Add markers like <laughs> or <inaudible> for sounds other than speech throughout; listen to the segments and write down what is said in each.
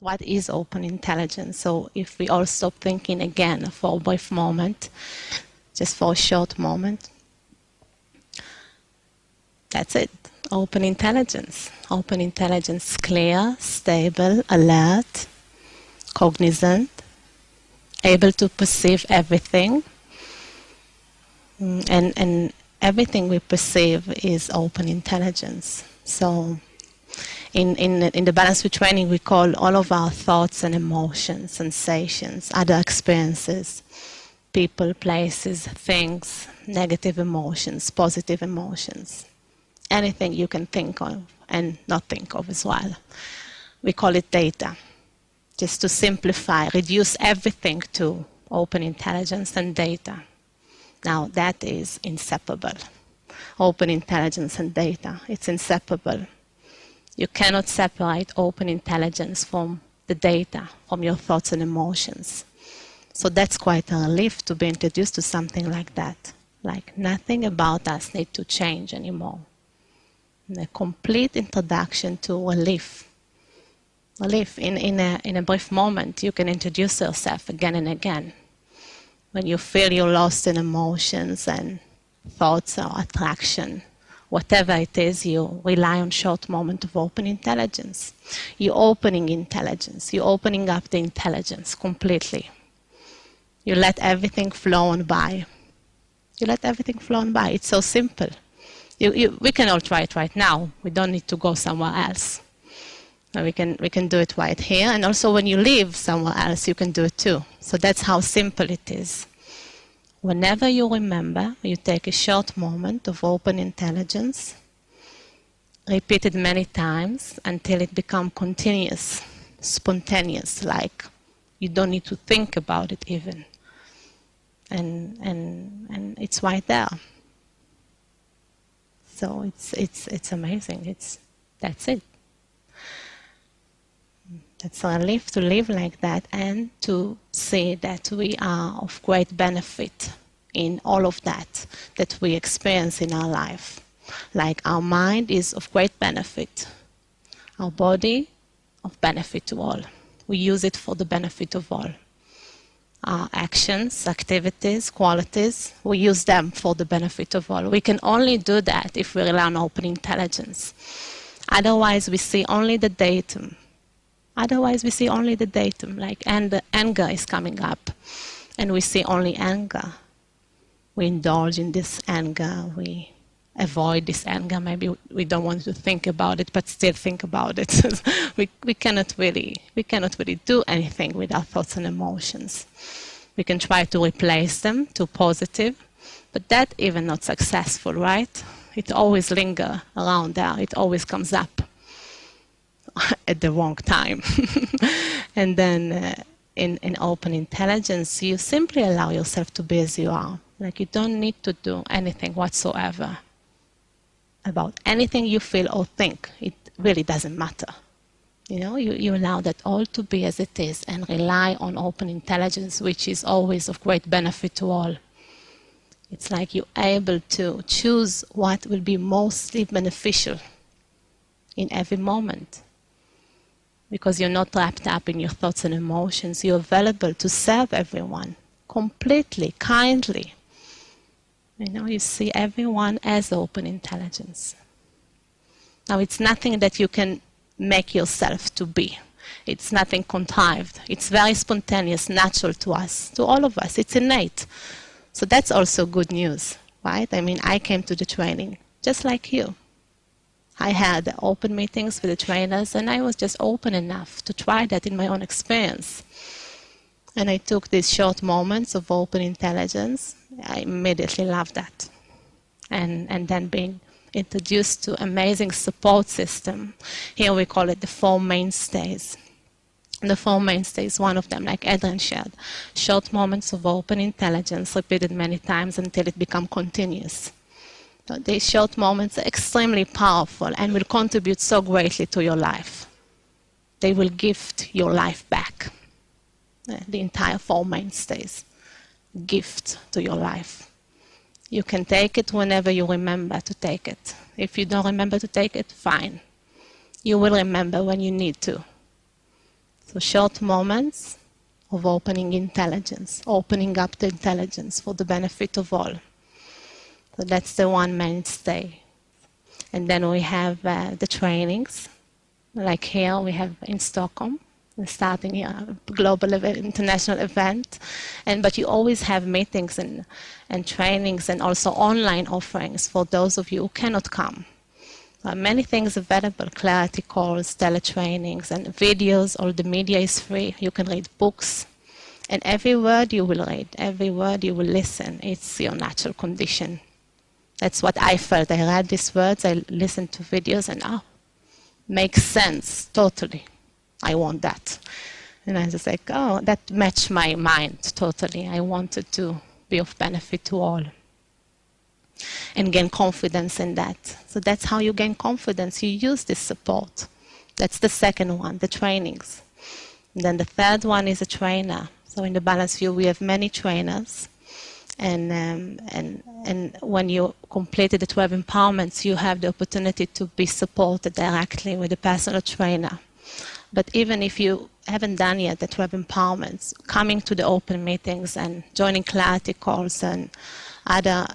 What is open intelligence? So if we all stop thinking again for a brief moment, just for a short moment, that's it. Open intelligence. Open intelligence, clear, stable, alert, cognizant, able to perceive everything. Mm, and, and everything we perceive is open intelligence. So in, in, in the balance training, we call all of our thoughts and emotions, sensations, other experiences, people, places, things, negative emotions, positive emotions, anything you can think of and not think of as well. We call it data, just to simplify, reduce everything to open intelligence and data. Now that is inseparable. Open intelligence and data, it's inseparable you cannot separate open intelligence from the data, from your thoughts and emotions. So that's quite a relief to be introduced to something like that. Like nothing about us need to change anymore. And a complete introduction to relief. Relief. In, in, a, in a brief moment, you can introduce yourself again and again. When you feel you're lost in emotions and thoughts or attraction, whatever it is, you rely on short moment of open intelligence. You're opening intelligence. You're opening up the intelligence completely. You let everything flow on by. You let everything flow on by. It's so simple. You, you, we can all try it right now. We don't need to go somewhere else. we can, we can do it right here. And also when you leave somewhere else, you can do it too. So that's how simple it is. Whenever you remember, you take a short moment of open intelligence, repeat it many times until it becomes continuous, spontaneous, like you don't need to think about it even. And, and, and it's right there. So it's, it's, it's amazing. It's, that's it. It's a relief to live like that and to see that we are of great benefit in all of that that we experience in our life. Like our mind is of great benefit, our body of benefit to all. We use it for the benefit of all. Our actions, activities, qualities, we use them for the benefit of all. We can only do that if we rely on open intelligence. Otherwise, we see only the datum Otherwise, we see only the datum, like, and the anger is coming up, and we see only anger. We indulge in this anger, we avoid this anger. Maybe we don't want to think about it, but still think about it. <laughs> we, we, cannot really, we cannot really do anything with our thoughts and emotions. We can try to replace them to positive, but that even not successful, right? It always linger around there. It always comes up. <laughs> at the wrong time. <laughs> and then uh, in, in open intelligence, you simply allow yourself to be as you are. Like you don't need to do anything whatsoever about anything you feel or think. It really doesn't matter. You know, you, you allow that all to be as it is and rely on open intelligence, which is always of great benefit to all. It's like you're able to choose what will be mostly beneficial in every moment because you're not wrapped up in your thoughts and emotions. You're available to serve everyone completely, kindly. You know, you see everyone as open intelligence. Now, it's nothing that you can make yourself to be. It's nothing contrived. It's very spontaneous, natural to us, to all of us. It's innate. So that's also good news, right? I mean, I came to the training just like you. I had open meetings with the trainers, and I was just open enough to try that in my own experience. And I took these short moments of open intelligence. I immediately loved that. And, and then being introduced to amazing support system. Here we call it the four mainstays. The four mainstays, one of them, like Adrian shared, short moments of open intelligence repeated many times until it become continuous. These short moments are extremely powerful and will contribute so greatly to your life. They will gift your life back. The entire Four Mainstays. Gift to your life. You can take it whenever you remember to take it. If you don't remember to take it, fine. You will remember when you need to. So short moments of opening intelligence, opening up the intelligence for the benefit of all. So that's the one mainstay. And then we have uh, the trainings, like here we have in Stockholm, starting a global event, international event, and but you always have meetings and, and trainings and also online offerings for those of you who cannot come. Uh, many things available, clarity calls, teletrainings, and videos. All the media is free. You can read books. And every word you will read, every word you will listen, it's your natural condition. That's what I felt. I read these words, I listened to videos, and oh, makes sense, totally. I want that. And I was like, oh, that matched my mind totally. I wanted to be of benefit to all and gain confidence in that. So that's how you gain confidence. You use this support. That's the second one, the trainings. And then the third one is a trainer. So in the Balanced View, we have many trainers. And, um, and, and when you completed the 12 empowerments, you have the opportunity to be supported directly with a personal trainer. But even if you haven't done yet the 12 empowerments, coming to the open meetings and joining clarity calls and other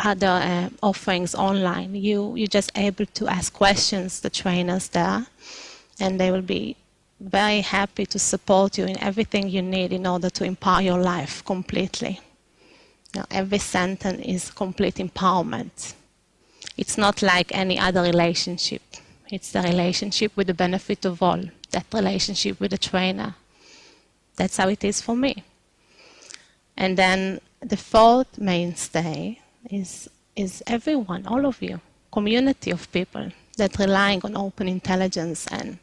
other uh, offerings online, you, you're just able to ask questions the trainers there, and they will be very happy to support you in everything you need in order to empower your life completely. Every sentence is complete empowerment. It's not like any other relationship. It's the relationship with the benefit of all, that relationship with the trainer. That's how it is for me. And then the fourth mainstay is, is everyone, all of you, community of people that relying on open intelligence and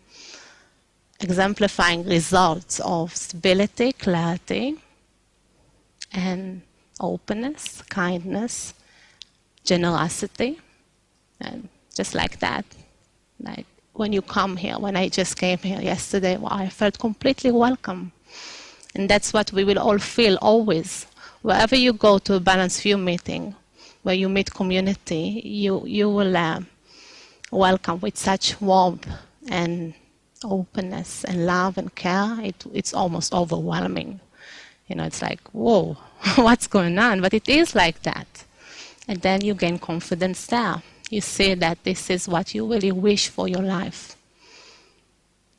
exemplifying results of stability, clarity, and openness, kindness, generosity, and just like that. Like when you come here, when I just came here yesterday, well, I felt completely welcome. And that's what we will all feel always. Wherever you go to a Balanced View meeting, where you meet community, you, you will uh, welcome with such warmth and openness and love and care. It, it's almost overwhelming. You know, it's like, whoa, <laughs> what's going on? But it is like that. And then you gain confidence there. You see that this is what you really wish for your life.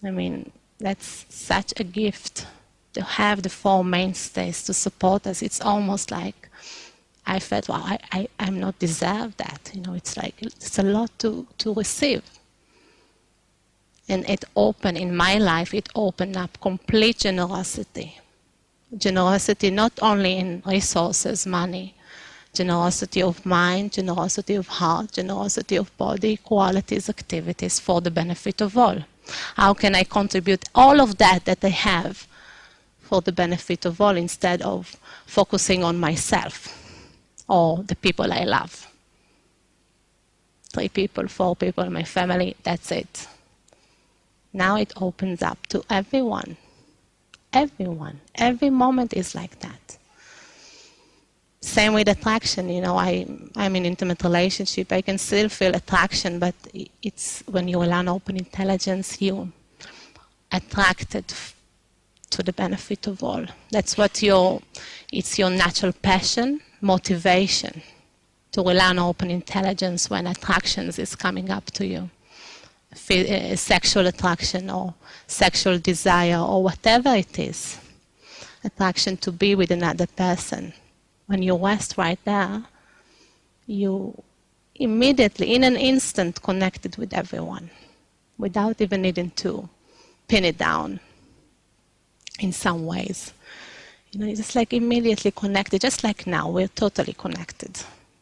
I mean, that's such a gift to have the four mainstays to support us. It's almost like I felt, well, I, I, I'm not deserve that. You know, it's like, it's a lot to, to receive. And it opened, in my life, it opened up complete generosity. Generosity not only in resources, money, generosity of mind, generosity of heart, generosity of body, qualities, activities for the benefit of all. How can I contribute all of that that I have for the benefit of all instead of focusing on myself? or the people I love. Three people, four people, my family, that's it. Now it opens up to everyone. Everyone. Every moment is like that. Same with attraction, you know, I, I'm in intimate relationship. I can still feel attraction, but it's when you learn open intelligence, you attracted to the benefit of all. That's what your, it's your natural passion motivation to rely on open intelligence when attractions is coming up to you. Uh, sexual attraction or sexual desire or whatever it is. Attraction to be with another person. When you rest right there, you immediately, in an instant, connected with everyone without even needing to pin it down in some ways. You know, it's just like immediately connected, just like now, we're totally connected.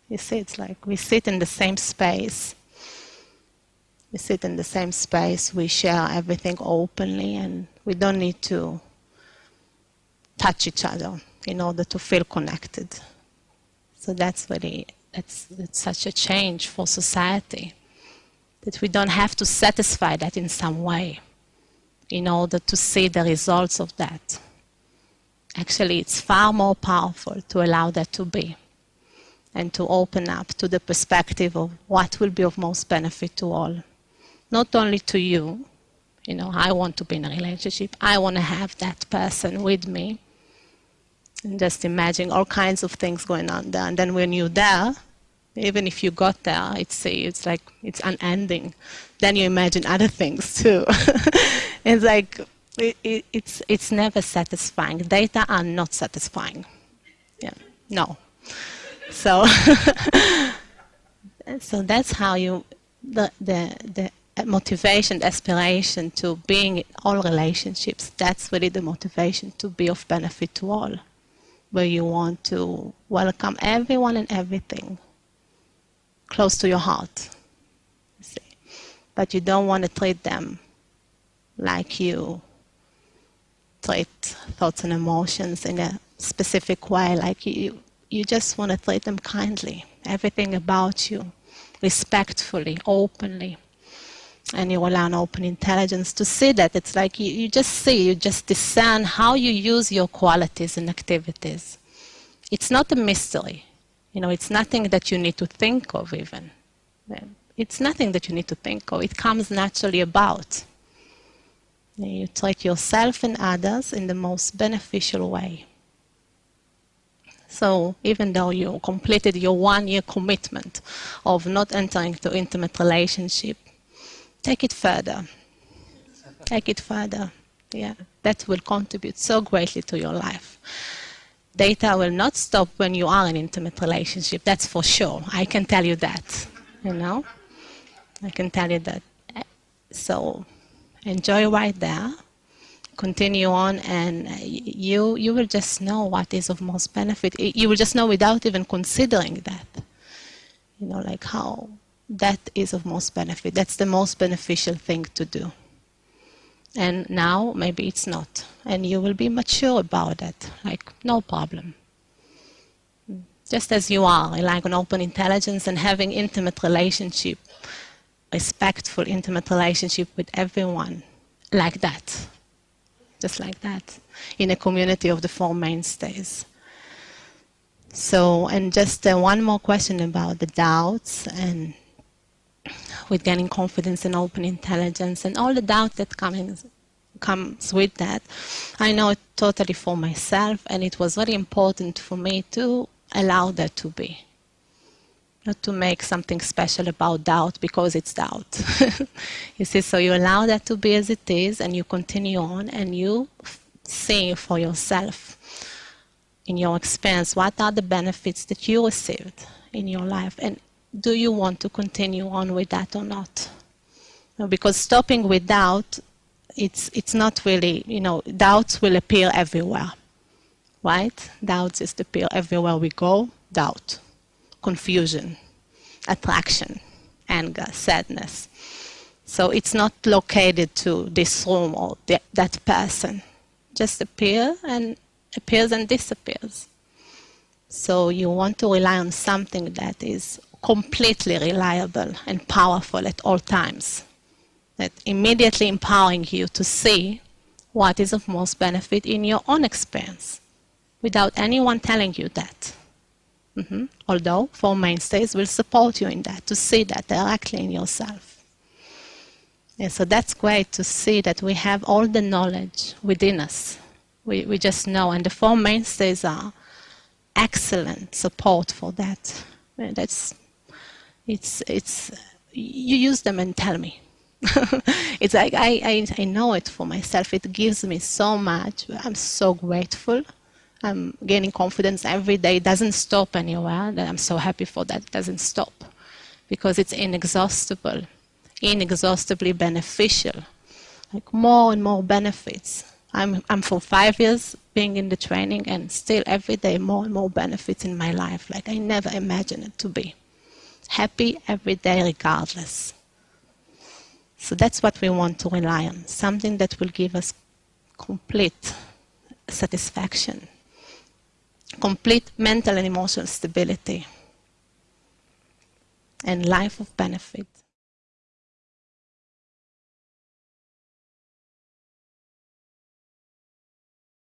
You see, it's like we sit in the same space. We sit in the same space, we share everything openly, and we don't need to touch each other in order to feel connected. So that's really, that's, that's such a change for society, that we don't have to satisfy that in some way in order to see the results of that. Actually, it's far more powerful to allow that to be and to open up to the perspective of what will be of most benefit to all. Not only to you, You know, I want to be in a relationship. I want to have that person with me. And just imagine all kinds of things going on there. And then when you're there, even if you got there, it's it's like it's unending. Then you imagine other things too. <laughs> it's like it, it, it's it's never satisfying. Data are not satisfying. Yeah, no. So <laughs> so that's how you the the the motivation, aspiration to being in all relationships. That's really the motivation to be of benefit to all, where you want to welcome everyone and everything close to your heart. You but you don't want to treat them like you treat thoughts and emotions in a specific way, like you, you just want to treat them kindly, everything about you, respectfully, openly. And you will learn open intelligence to see that. It's like you, you just see, you just discern how you use your qualities and activities. It's not a mystery. You know, it's nothing that you need to think of even. It's nothing that you need to think of. It comes naturally about. You treat yourself and others in the most beneficial way. So even though you completed your one-year commitment of not entering into intimate relationship, take it further. Take it further. Yeah, that will contribute so greatly to your life data will not stop when you are in intimate relationship. That's for sure. I can tell you that. You know, I can tell you that. So enjoy right there. Continue on, and you you will just know what is of most benefit. You will just know without even considering that. You know, like how that is of most benefit. That's the most beneficial thing to do. And now maybe it's not. And you will be mature about it like no problem. Just as you are like an open intelligence and having intimate relationship respectful intimate relationship with everyone like that. Just like that in a community of the four mainstays. So and just uh, one more question about the doubts and with gaining confidence and open intelligence and all the doubt that comes comes with that. I know it totally for myself and it was very important for me to allow that to be. Not to make something special about doubt because it's doubt. <laughs> you see, so you allow that to be as it is and you continue on and you see for yourself in your experience what are the benefits that you received in your life and do you want to continue on with that or not? Because stopping with doubt, it's, it's not really, you know, doubts will appear everywhere, right? Doubts just appear everywhere we go. Doubt, confusion, attraction, anger, sadness. So it's not located to this room or that person. Just appear and appears and disappears. So you want to rely on something that is completely reliable and powerful at all times. That immediately empowering you to see what is of most benefit in your own experience without anyone telling you that. Mm -hmm. Although Four Mainstays will support you in that, to see that directly in yourself. Yeah, so that's great to see that we have all the knowledge within us. We, we just know, and the Four Mainstays are excellent support for that. That's it's it's you use them and tell me. <laughs> it's like I, I, I know it for myself. It gives me so much. I'm so grateful. I'm gaining confidence every day. It doesn't stop anywhere. That I'm so happy for that. It doesn't stop because it's inexhaustible, inexhaustibly beneficial. Like more and more benefits. I'm, I'm for five years being in the training and still every day more and more benefits in my life. Like I never imagined it to be happy every day regardless. So that's what we want to rely on, something that will give us complete satisfaction, complete mental and emotional stability, and life of benefit.